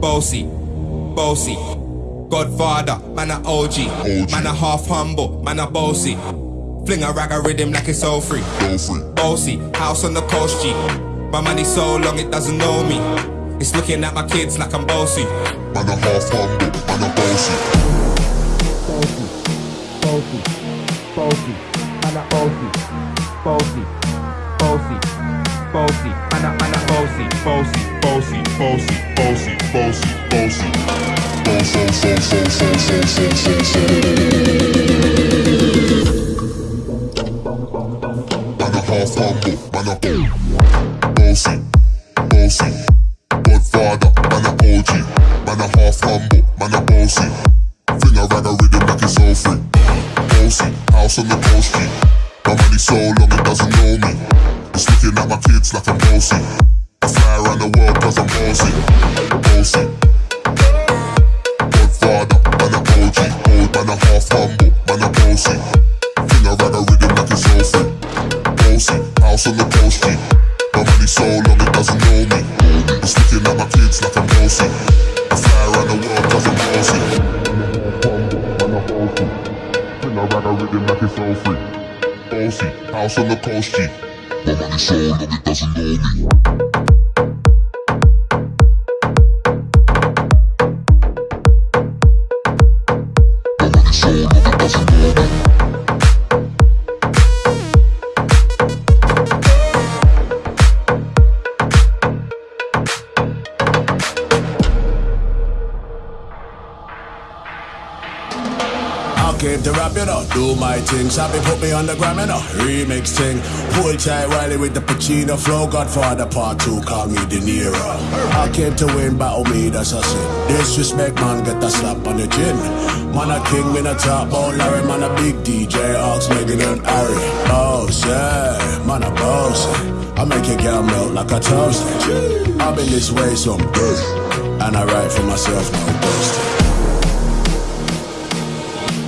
bossy, bossy. Godfather, man a OG, man a half humble, man a bossy. Fling a rag a rhythm like it's all free. Bossy, house on the coast G. My money so long it doesn't know me. It's looking at my kids like I'm bossy. Man a half humble, man a bossy. bossy, bossy, man a bossy, bossy, bossy, bossy, man a man a bossy, bossy, bossy, bossy, bossy, bossy, bossy. Man a half humble, man a bossy, bossy. Godfather, man a OG, man a half humble, man a bossy. Fling a rag a rhythm like it's all free. Bossy, house on the coast. My money so long it doesn't know me. It's looking at my kids like I'm bossy. Fly around the world cause I'm bossy. Bossy. Godfather, man man half humble, man bossy. A rhythm free. House on the coast G. My money so long it doesn't know me. My like I'm. I the I'm a rhythm free. House on the coast. My money so long it doesn't know me. Came to rap, you know, do my thing. Sabi put me on the gram, you know, remix thing. Pull tight Wiley with the Pacino flow. Godfather part two, call me De Niro. I came to win, battle me, that's a sin. Disrespect, man, get a slap on the chin. Man, a king, me a top ball, Larry, man, a big DJ, Ox, Meghan and Harry. Oh, yeah, man, a boss. I make your girl melt like a toast. I've been this way some day, and I write for myself, no boasting.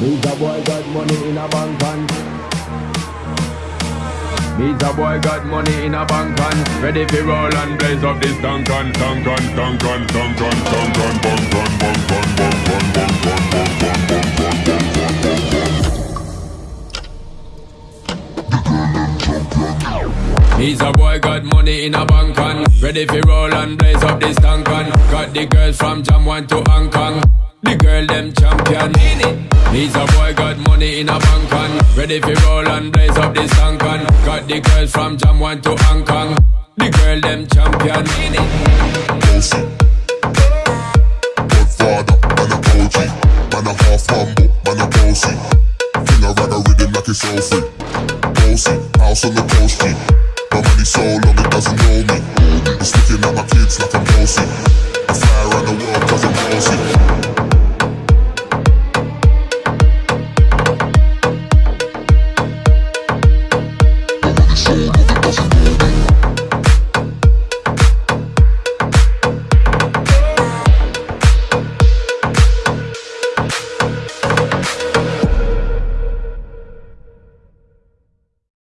Me's a boy got money in a bank and Me's a boy got money in a bank and Ready for roll and blaze up this tank and tank and tank and tank and tank and bang bang bang bang bang bang bang bang bang bang bang He's a boy got money in a bank and Ready for roll and blaze up this tank and Got the girls from Jamdown to Hong Kong The girl them champion He's a boy got money in a bank and Ready for roll and blaze up this tank and Got the girls from Jamdown to Hong Kong The girl them champion Bossy. Godfather, man a OG, man a half humble, man a bossy. Fling a rag a rhythm like it's all free. Bossy, house on the coast G. My money so long it doesn't know me. It's looking at my kids like I'm bossy. I fly around the world cause I'm bossy.